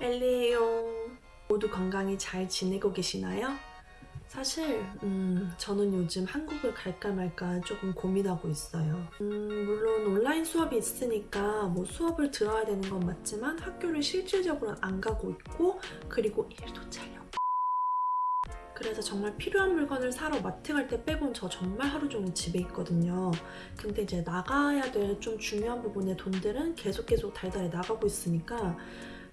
엘리에요. 모두 건강히 잘 지내고 계시나요? 사실 음, 저는 요즘 한국을 갈까 말까 조금 고민하고 있어요. 음, 물론 온라인 수업이 있으니까 뭐 수업을 들어야 되는 건 맞지만 학교를 실질적으로 안 가고 있고 그리고 일도 잘려. 그래서 정말 필요한 물건을 사러 마트 갈 때 빼곤 저 정말 하루 종일 집에 있거든요. 근데 이제 나가야 될 좀 중요한 부분의 돈들은 계속 계속 달달이 나가고 있으니까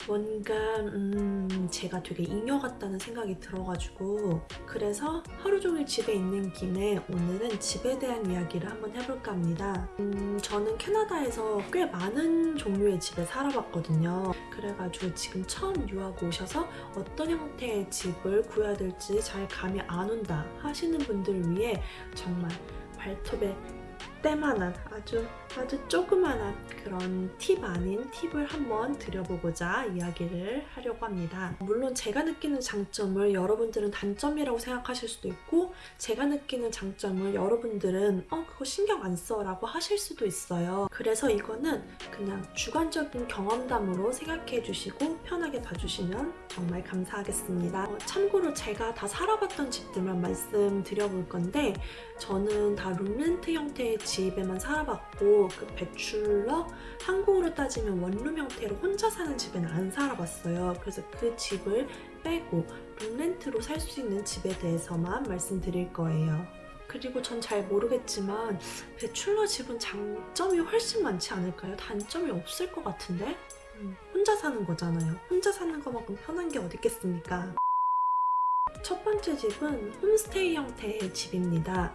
뭔가 음, 제가 되게 잉여 같다는 생각이 들어가지고 그래서 하루 종일 집에 있는 김에 오늘은 집에 대한 이야기를 한번 해볼까 합니다. 음, 저는 캐나다에서 꽤 많은 종류의 집에 살아봤거든요. 그래가지고 지금 처음 유학 오셔서 어떤 형태의 집을 구해야 될지 잘 감이 안 온다 하시는 분들을 위해 정말 발톱에 때만한 아주 아주 조그만한 그런 팁 아닌 팁을 한번 드려보고자 이야기를 하려고 합니다. 물론 제가 느끼는 장점을 여러분들은 단점이라고 생각하실 수도 있고 제가 느끼는 장점을 여러분들은 어 그거 신경 안 써 라고 하실 수도 있어요. 그래서 이거는 그냥 주관적인 경험담으로 생각해 주시고 편하게 봐주시면 정말 감사하겠습니다. 어, 참고로 제가 다 살아봤던 집들만 말씀드려볼 건데 저는 다 룸렌트 형태의 집 에만 살아봤고 그 배출러 한국으로 따지면 원룸 형태로 혼자 사는 집에는 안 살아봤어요. 그래서 그 집을 빼고 룸렌트로 살 수 있는 집에 대해서만 말씀드릴 거예요. 그리고 전 잘 모르겠지만 배출러 집은 장점이 훨씬 많지 않을까요? 단점이 없을 것 같은데? 음, 혼자 사는 거잖아요. 혼자 사는 것만큼 편한 게 어디 있겠습니까? 첫 번째 집은 홈스테이 형태의 집입니다.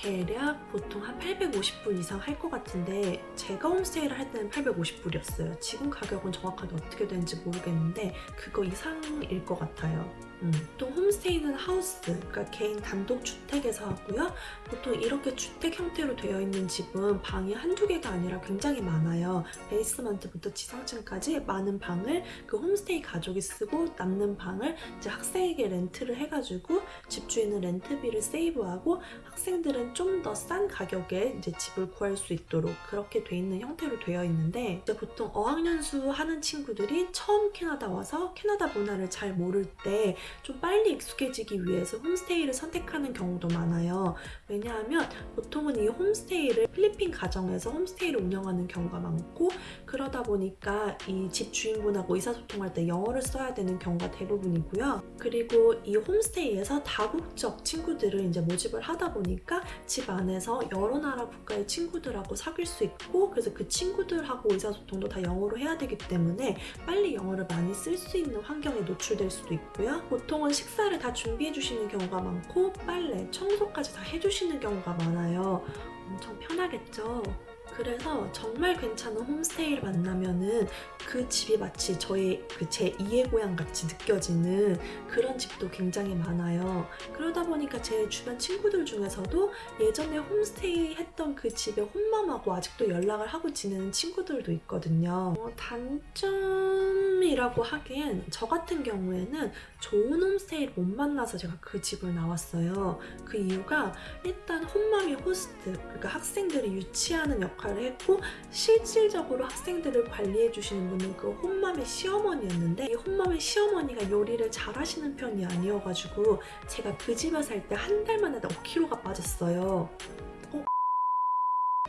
대략 보통 한 850불 이상 할 것 같은데 제가 홈스테이를 할 때는 850불이었어요. 지금 가격은 정확하게 어떻게 되는지 모르겠는데 그거 이상일 것 같아요. 음. 보통 홈스테이는 하우스, 그러니까 개인 단독 주택에서 하고요. 보통 이렇게 주택 형태로 되어 있는 집은 방이 한두 개가 아니라 굉장히 많아요. 베이스먼트부터 지상층까지 많은 방을 그 홈스테이 가족이 쓰고 남는 방을 이제 학생에게 렌트를 해가지고 집주인은 렌트비를 세이브하고 학생들은 좀 더 싼 가격에 이제 집을 구할 수 있도록 그렇게 돼 있는 형태로 되어 있는데 이제 보통 어학연수 하는 친구들이 처음 캐나다 와서 캐나다 문화를 잘 모를 때좀 빨리 익숙해지기 위해서 홈스테이를 선택하는 경우도 많아요. 왜냐하면 보통은 이 홈스테이를 필리핀 가정에서 홈스테이를 운영하는 경우가 많고 그러다 보니까 이 집 주인분하고 의사소통할 때 영어를 써야 되는 경우가 대부분이고요. 그리고 이 홈스테이에서 다국적 친구들을 이제 모집을 하다 보니까 집 안에서 여러 나라 국가의 친구들하고 사귈 수 있고 그래서 그 친구들하고 의사소통도 다 영어로 해야 되기 때문에 빨리 영어를 많이 쓸 수 있는 환경에 노출될 수도 있고요. 보통은 식사를 다 준비해 주시는 경우가 많고 빨래, 청소까지 다 해주시는 경우가 많아요. 엄청 편하겠죠? 그래서 정말 괜찮은 홈스테이를 만나면은 그 집이 마치 저의 그 제 2의 고향 같이 느껴지는 그런 집도 굉장히 많아요. 그러다 보니까 제 주변 친구들 중에서도 예전에 홈스테이 했던 그 집의 홈맘하고 아직도 연락을 하고 지내는 친구들도 있거든요. 어, 단점 이라고 하기엔 저 같은 경우에는 좋은 홈스테이를 못 만나서 제가 그 집을 나왔어요. 그 이유가 일단 홈맘이 호스트, 그러니까 학생들이 유치하는 역할을 했고 실질적으로 학생들을 관리해 주시는 분은 그 홈맘의 시어머니였는데 이 홈맘의 시어머니가 요리를 잘하시는 편이 아니어가지고 제가 그 집에 살 때 한 달 만에 5kg가 빠졌어요.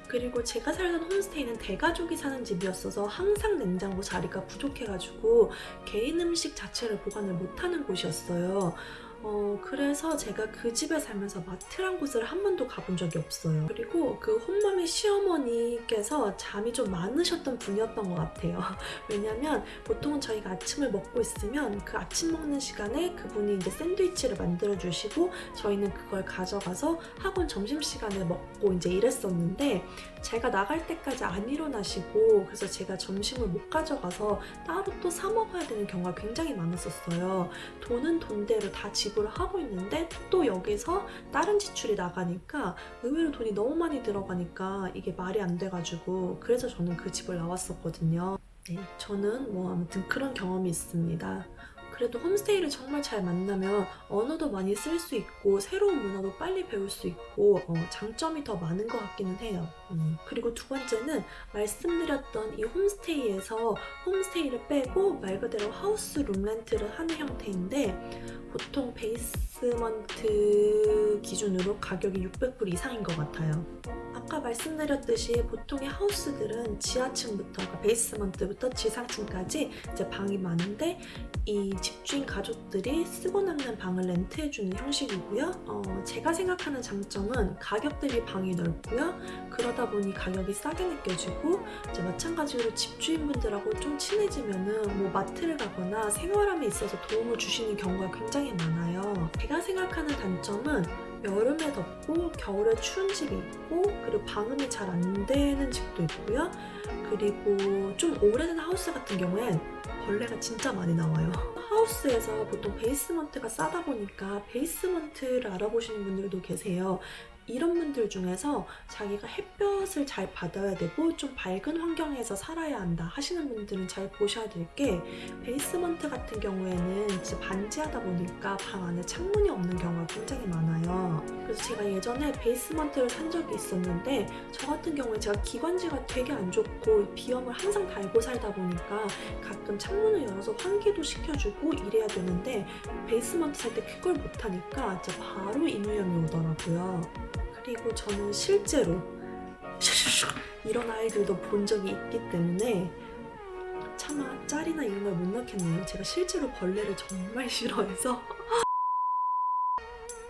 어? 그리고 제가 살던 홈스테이는 대가족이 사는 집이었어서 항상 냉장고 자리가 부족해가지고 개인 음식 자체를 보관을 못하는 곳이었어요. 어, 그래서 제가 그 집에 살면서 마트란 곳을 한 번도 가본 적이 없어요. 그리고 그 홈맘의 시어머니께서 잠이 좀 많으셨던 분이었던 것 같아요. 왜냐면 보통은 저희가 아침을 먹고 있으면 그 아침 먹는 시간에 그분이 이제 샌드위치를 만들어 주시고 저희는 그걸 가져가서 학원 점심시간에 먹고 이제 이랬었는데 제가 나갈 때까지 안 일어나시고 그래서 제가 점심을 못 가져가서 따로 또 사 먹어야 되는 경우가 굉장히 많았었어요. 돈은 돈대로 다 지 불을 하고 있는데 또 여기서 다른 지출이 나가니까 의외로 돈이 너무 많이 들어가니까 이게 말이 안 돼가지고 그래서 저는 그 집을 나왔었거든요. 네, 저는 뭐 아무튼 그런 경험이 있습니다. 그래도 홈스테이를 정말 잘 만나면 언어도 많이 쓸 수 있고 새로운 문화도 빨리 배울 수 있고 어, 장점이 더 많은 것 같기는 해요. 음. 그리고 두 번째는 말씀드렸던 이 홈스테이에서 홈스테이를 빼고 말 그대로 house room rent를 하는 형태인데 보통 basement 기준으로 가격이 600불 이상인 것 같아요. 아까 말씀드렸듯이 보통의 house들은 지하층부터 그러니까 basement부터 지상층까지 이제 방이 많은데 이 집주인 가족들이 쓰고 남는 방을 렌트해주는 형식이고요. 어, 제가 생각하는 장점은 가격 대비 방이 넓고요. 그러다 보니 가격이 싸게 느껴지고 이제 마찬가지로 집주인분들하고 좀 친해지면 은 뭐 마트를 가거나 생활함에 있어서 도움을 주시는 경우가 굉장히 많아요. 제가 생각하는 단점은 여름에 덥고 겨울에 추운 집이 있고 그리고 방음이 잘 안 되는 집도 있고요. 그리고 좀 오래된 하우스 같은 경우엔 벌레가 진짜 많이 나와요. 하우스에서 보통 베이스먼트가 싸다 보니까 베이스먼트를 알아보시는 분들도 계세요. 이런 분들 중에서 자기가 햇볕을 잘 받아야 되고 좀 밝은 환경에서 살아야 한다 하시는 분들은 잘 보셔야 될 게 basement 같은 경우에는 이제 반지하다 보니까 방 안에 창문이 없는 경우가 굉장히 많아요. 그래서 제가 예전에 basement를 산 적이 있었는데 저 같은 경우에 제가 기관지가 되게 안 좋고 비염을 항상 달고 살다 보니까 가끔 창문을 열어서 환기도 시켜주고 이래야 되는데 basement 살 때 그걸 못하니까 진짜 바로 인후염이 오더라고요. 그리고 저는 실제로 이런 아이들도 본 적이 있기 때문에 차마 짤이나 이런 걸 못 넣겠네요. 제가 실제로 벌레를 정말 싫어해서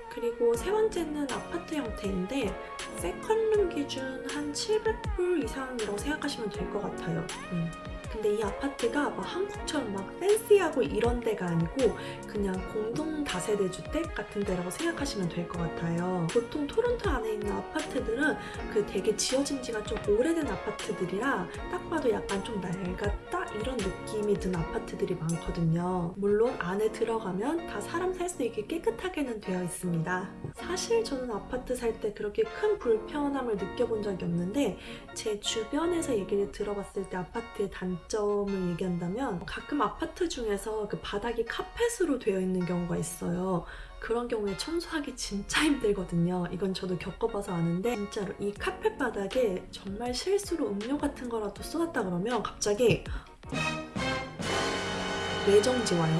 그리고 세 번째는 아파트 형태인데 second room 기준 한 700불 이상이라고 생각하시면 될 것 같아요. 음. 근데 이 아파트가 막 한국처럼 막 팬시하고 이런 데가 아니고 그냥 공동 다세대 주택 같은 데라고 생각하시면 될 것 같아요. 보통 토론토 안에 있는 아파트들은 그 되게 지어진 지가 좀 오래된 아파트들이라 딱 봐도 약간 좀 낡았다 이런 느낌이 든 아파트들이 많거든요. 물론 안에 들어가면 다 사람 살 수 있게 깨끗하게는 되어 있습니다. 사실 저는 아파트 살 때 그렇게 큰 불편함을 느껴본 적이 없는데 제 주변에서 얘기를 들어봤을 때 아파트의 단점 을 얘기한다면 가끔 아파트 중에서 그 바닥이 카펫으로 되어 있는 경우가 있어요. 그런 경우에 청소하기 진짜 힘들거든요. 이건 저도 겪어봐서 아는데 진짜로 이 카펫 바닥에 정말 실수로 음료 같은 거라도 쏟았다 그러면 갑자기 뇌정지 와요.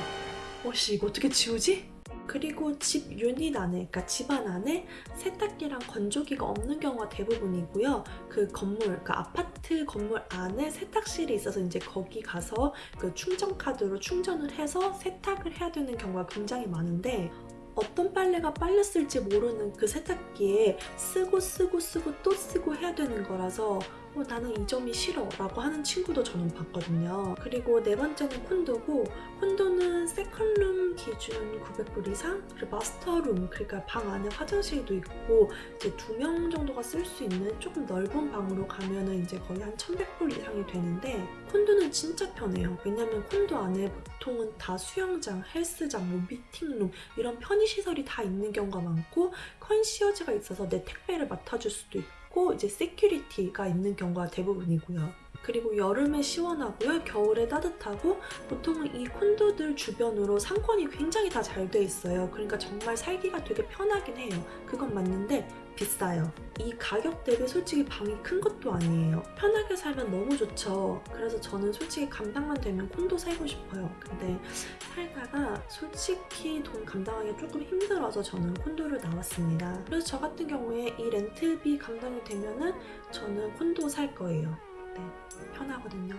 어씨 이거 어떻게 지우지? 그리고 집 유닛 안에, 그러니까 집안 안에 세탁기랑 건조기가 없는 경우가 대부분이고요. 그 건물, 그러니까 아파트 건물 안에 세탁실이 있어서 이제 거기 가서 그 충전 카드로 충전을 해서 세탁을 해야 되는 경우가 굉장히 많은데 어떤 빨래가 빨렸을지 모르는 그 세탁기에 쓰고 쓰고 쓰고 또 쓰고 해야 되는 거라서 어, 나는 이 점이 싫어 라고 하는 친구도 저는 봤거든요. 그리고 네 번째는 콘도고 콘도는 세컨룸 기준 900불 이상 그리고 마스터룸 그러니까 방 안에 화장실도 있고 이제 두 명 정도가 쓸 수 있는 조금 넓은 방으로 가면은 이제 거의 한 1100불 이상이 되는데 콘도는 진짜 편해요. 왜냐면 콘도 안에 보통은 다 수영장, 헬스장, 뭐 meeting room 이런 편의시설이 다 있는 경우가 많고 concierge가 있어서 내 택배를 맡아줄 수도 있고 있 고 이제 security가 있는 경우가 대부분이고요. 그리고 여름에 시원하고요. 겨울에 따뜻하고 보통은 이 콘도들 주변으로 상권이 굉장히 다 잘 돼 있어요. 그러니까 정말 살기가 되게 편하긴 해요. 그건 맞는데 비싸요. 이 가격 대비 솔직히 방이 큰 것도 아니에요. 편하게 살면 너무 좋죠. 그래서 저는 솔직히 감당만 되면 콘도 살고 싶어요. 근데 살다가 솔직히 돈 감당하기 조금 힘들어서 저는 콘도를 나왔습니다. 그래서 저 같은 경우에 이 렌트비 감당이 되면은 저는 콘도 살 거예요. 네, 편하거든요.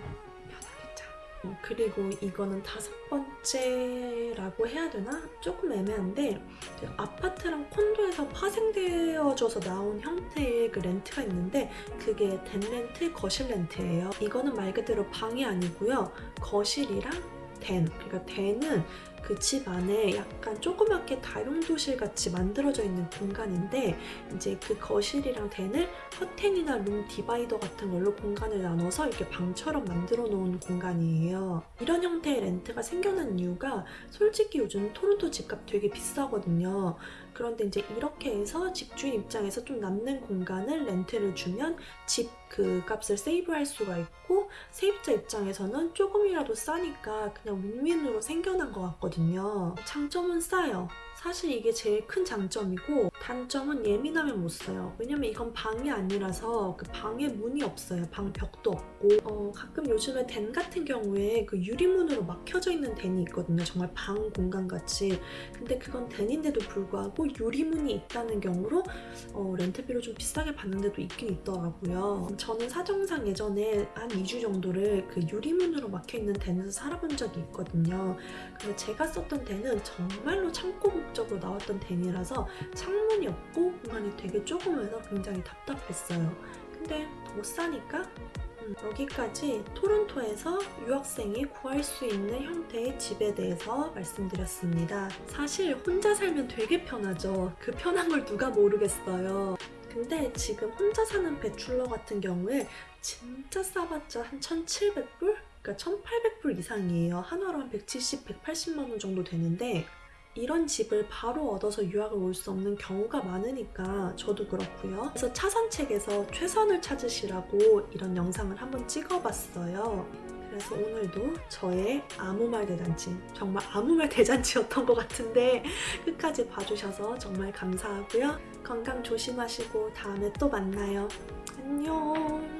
편하겠죠. 어, 그리고 이거는 다섯 번째라고 해야 되나? 조금 애매한데 그 아파트랑 콘도에서 파생되어져서 나온 형태의 그 렌트가 있는데 그게 덴 렌트, 거실 렌트예요. 이거는 말 그대로 방이 아니고요. 거실이랑 덴, 그러니까 덴은 그 집 안에 약간 조그맣게 다용도실 같이 만들어져 있는 공간인데 이제 그 거실이랑 덴을 커튼이나 룸 디바이더 같은 걸로 공간을 나눠서 이렇게 방처럼 만들어 놓은 공간이에요. 이런 형태의 렌트가 생겨난 이유가 솔직히 요즘 토론토 집값 되게 비싸거든요. 그런데 이제 이렇게 해서 집주인 입장에서 좀 남는 공간을 렌트를 주면 집 그 값을 세이브할 수가 있고 세입자 입장에서는 조금이라도 싸니까 그냥 윈윈으로 생겨난 것 같거든요. 장점은 싸요. 사실 이게 제일 큰 장점이고 단점은 예민하면 못 써요. 왜냐면 이건 방이 아니라서 그 방에 문이 없어요. 방 벽도 없고 어, 가끔 요즘에 덴 같은 경우에 그 유리문으로 막혀져 있는 덴이 있거든요. 정말 방 공간 같이. 근데 그건 덴인데도 불구하고 유리문이 있다는 경우로 어, 렌트비를 좀 비싸게 받는 데도 있긴 있더라고요. 저는 사정상 예전에 한 2주 정도를 그 유리문으로 막혀있는 덴에서 살아본 적이 있거든요. 그래서 제가 썼던 덴은 정말로 창고 목적으로 나왔던 덴이라서 창문이 없고 공간이 되게 조그매서 굉장히 답답했어요. 근데 못 사니까 음, 여기까지 토론토에서 유학생이 구할 수 있는 형태의 집에 대해서 말씀드렸습니다. 사실 혼자 살면 되게 편하죠. 그 편한 걸 누가 모르겠어요. 근데 지금 혼자 사는 배출러 같은 경우에 진짜 싸봤자 한 1,700불? 그러니까 1,800불 이상이에요. 한화로 한 170, 180만 원 정도 되는데 이런 집을 바로 얻어서 유학을 올 수 없는 경우가 많으니까 저도 그렇고요. 그래서 차선책에서 최선을 찾으시라고 이런 영상을 한번 찍어봤어요. 그래서 오늘도 저의 아무 말 대잔치, 정말 아무 말 대잔치였던 것 같은데 끝까지 봐주셔서 정말 감사하고요. 건강 조심하시고 다음에 또 만나요. 안녕.